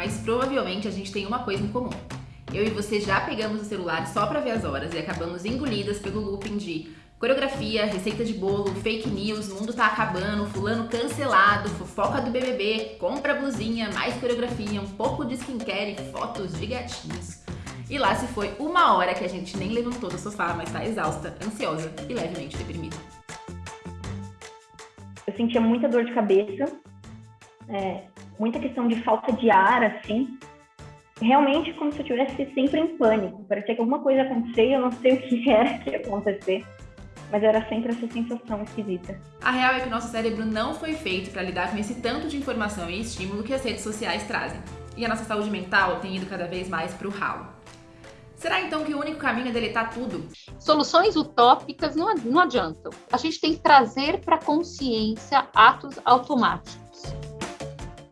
mas provavelmente a gente tem uma coisa em comum. Eu e você já pegamos o celular só para ver as horas e acabamos engolidas pelo looping de coreografia, receita de bolo, fake news, mundo tá acabando, fulano cancelado, fofoca do BBB, compra blusinha, mais coreografia, um pouco de skincare e fotos de gatinhos. E lá se foi uma hora que a gente nem levantou do sofá, mas tá exausta, ansiosa e levemente deprimida. Eu sentia muita dor de cabeça, é, muita questão de falta de ar, assim. Realmente como se eu estivesse sempre em pânico. Parecia que alguma coisa ia acontecer e eu não sei o que era que ia acontecer. Mas era sempre essa sensação esquisita. A real é que o nosso cérebro não foi feito para lidar com esse tanto de informação e estímulo que as redes sociais trazem. E a nossa saúde mental tem ido cada vez mais para o ralo. Será então que o único caminho é deletar tudo? Soluções utópicas não, não adiantam. A gente tem que trazer para a consciência atos automáticos